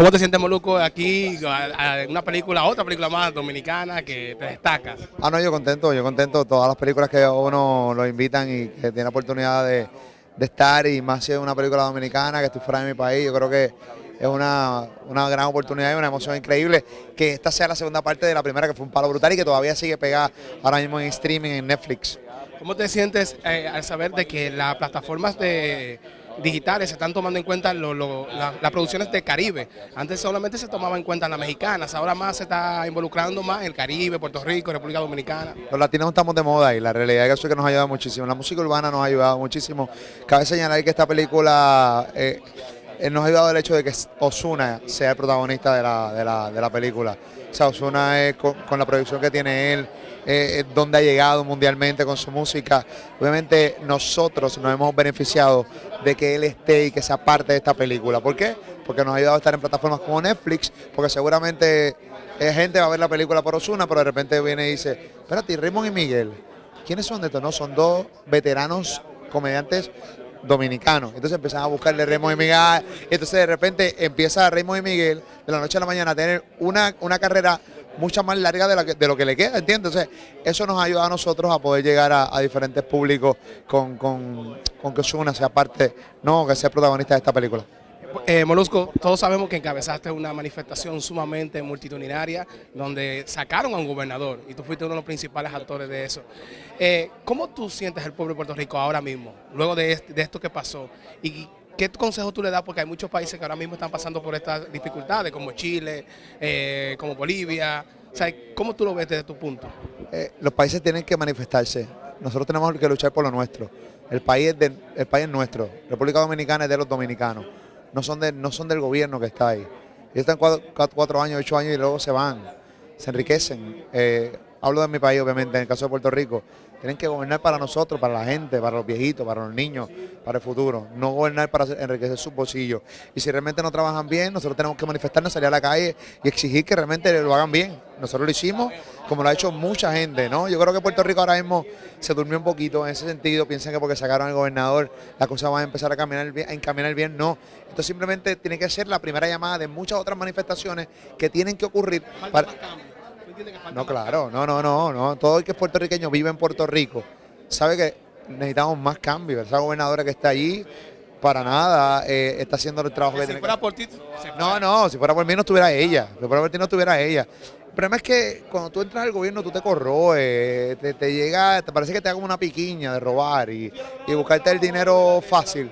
¿Cómo te sientes, Moluco, aquí en una película, otra película más dominicana que te destaca? Ah, no, yo contento, yo contento. Todas las películas que uno lo invitan y que tiene la oportunidad de, estar y más si es una película dominicana, que estoy fuera de mi país, yo creo que es una, una, gran oportunidad y una emoción increíble que esta sea la segunda parte de la primera que fue un palo brutal y que todavía sigue pegada ahora mismo en streaming en Netflix. ¿Cómo te sientes eh, al saber de que las plataformas de digitales se están tomando en cuenta las producciones del Caribe. Antes solamente se tomaba en cuenta las mexicanas, ahora más se está involucrando más el Caribe, Puerto Rico, República Dominicana. Los latinos estamos de moda y la realidad es que eso que nos ha ayudado muchísimo. La música urbana nos ha ayudado muchísimo. Cabe señalar que esta película... Eh, nos ha ayudado el hecho de que Osuna sea el protagonista de la, de la, película. O sea, Osuna es con, la producción que tiene él, eh, donde ha llegado mundialmente con su música. Obviamente nosotros nos hemos beneficiado de que él esté y que sea parte de esta película. ¿Por qué? Porque nos ha ayudado a estar en plataformas como Netflix, porque seguramente eh, gente va a ver la película por Osuna, pero de repente viene y dice, espérate, Raymond y Miguel, ¿quiénes son de estos? No, son dos veteranos comediantes dominicano. Entonces empiezan a buscarle Remo y Miguel. Entonces de repente empieza Remo y Miguel de la noche a la mañana a tener una, una carrera mucha más larga de, de lo que le queda, ¿entiendes? Entonces eso nos ayuda a nosotros a poder llegar a, diferentes públicos con, con, con que Osuna sea parte, no, que sea protagonista de esta película. Eh, Molusco, todos sabemos que encabezaste una manifestación sumamente multitudinaria donde sacaron a un gobernador y tú fuiste uno de los principales actores de eso. Eh, ¿Cómo tú sientes el pueblo de Puerto Rico ahora mismo, luego de, esto que pasó? ¿Y qué consejo tú le das? Porque hay muchos países que ahora mismo están pasando por estas dificultades, como Chile, eh, como Bolivia. ¿Cómo tú lo ves desde tu punto? Los países tienen que manifestarse. Nosotros tenemos que luchar por lo nuestro. El país es nuestro. República Dominicana es de los dominicanos no son, de, no son del gobierno que está ahí. Ellos están cuatro, años, ocho años y luego se van, se enriquecen. Eh, hablo de mi país, obviamente, en el caso de Puerto Rico. Tienen que gobernar para nosotros, para la gente, para los viejitos, para los niños, para el futuro. No gobernar para enriquecer sus bolsillos. Y si realmente no trabajan bien, nosotros tenemos que manifestarnos, salir a la calle y exigir que realmente lo hagan bien. Nosotros lo hicimos como lo ha hecho mucha gente, ¿no? Yo creo que Puerto Rico ahora mismo se durmió un poquito en ese sentido. Piensan que porque sacaron al gobernador la cosa va a empezar a, caminar bien, a encaminar bien. No. Esto simplemente tiene que ser la primera llamada de muchas otras manifestaciones que tienen que ocurrir. No, claro, no, no, no, no. Todo el que es puertorriqueño vive en Puerto Rico sabe que necesitamos más cambios. Esa gobernadora que está allí, para nada, eh, está haciendo el trabajo que, tiene. Fuera por ti, no, no, si fuera por mí no estuviera ella. Si fuera por ti no estuviera ella. El problema es que cuando tú entras al gobierno tú te corroes, te, llega, te parece que te da como una piquiña de robar y, y buscarte el dinero fácil.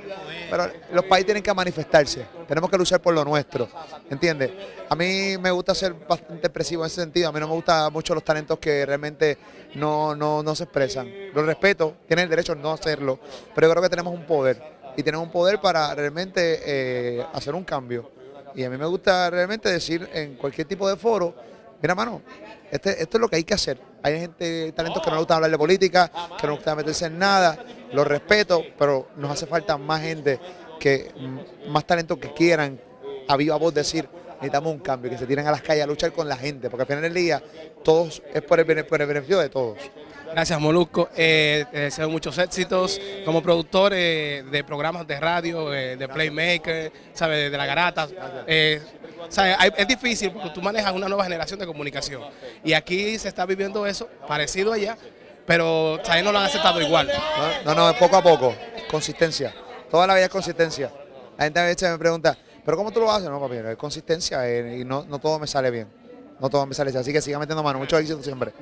Pero los países tienen que manifestarse, tenemos que luchar por lo nuestro, ¿entiendes? A mí me gusta ser bastante expresivo en ese sentido, a mí no me gustan mucho los talentos que realmente no, no, se expresan. Los respeto, tienen el derecho a no hacerlo, pero yo creo que tenemos un poder y tenemos un poder para realmente eh, hacer un cambio. Y a mí me gusta realmente decir en cualquier tipo de foro, mira mano, este, esto es lo que hay que hacer. Hay gente, talentos que no les gusta hablar de política, que no les gusta meterse en nada, lo respeto, pero nos hace falta más gente, que más talentos que quieran a viva voz decir, necesitamos un cambio, que se tiren a las calles a luchar con la gente, porque al final del día todos es por el, beneficio de todos. Gracias Molusco, eh, te deseo muchos éxitos como productor eh, de programas de radio, eh, de Playmaker, ¿sabes? de La Garata. Es difícil porque tú manejas una nueva generación de comunicación y aquí se está viviendo eso parecido allá, pero ¿sabes? no lo han aceptado igual. No, no, poco a poco, consistencia, toda la vida es consistencia. La gente a veces me pregunta, ¿pero cómo tú lo haces? No, papi, es consistencia y no, no todo me sale bien, no todo me sale bien, así que siga metiendo mano, mucho éxito siempre.